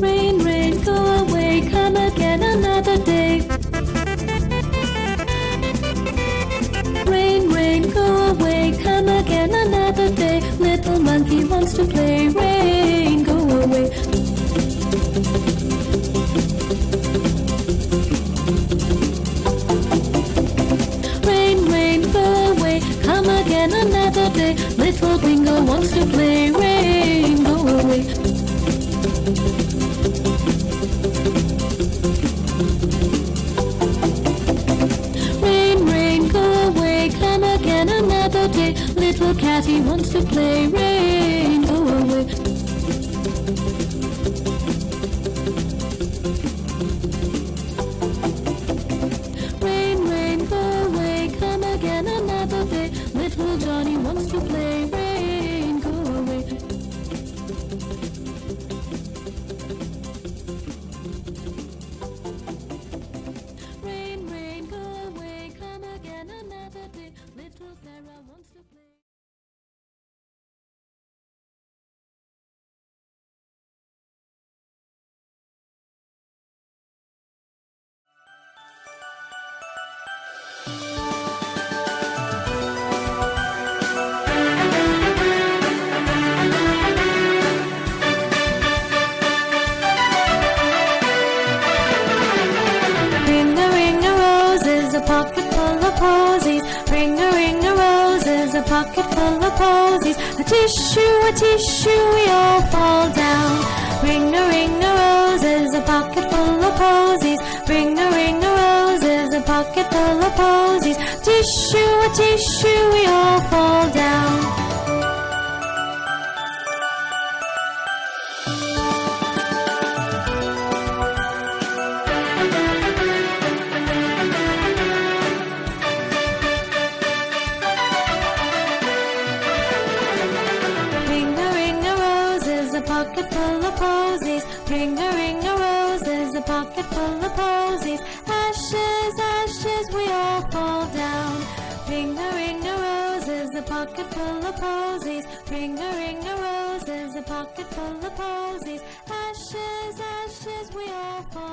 Rain, rain, go away, come again another day. Rain, rain, go away, come again another day. Little monkey wants to play. Rain, again another day. Little bingo wants to play. Rain, go away. Rain, rain, go away, come again another day. Little catty wants to play. Rain, go away. Little Sarah wants to play. Pocket full of posies. Ring a ring a roses, a pocket full of posies. A tissue, a tissue, we all fall down. Ring a ring a roses, a pocket full of posies. Ring a ring a roses, a pocket full of posies. Tissue, a tissue, we all fall down. Pocket full of posies. Ring a ring a roses, a pocket full of posies. Ashes, ashes, we all fall down. Ring a ring a roses, a pocket full of posies. Ring a ring a roses, a pocket full of posies. Ashes, ashes, we all fall down.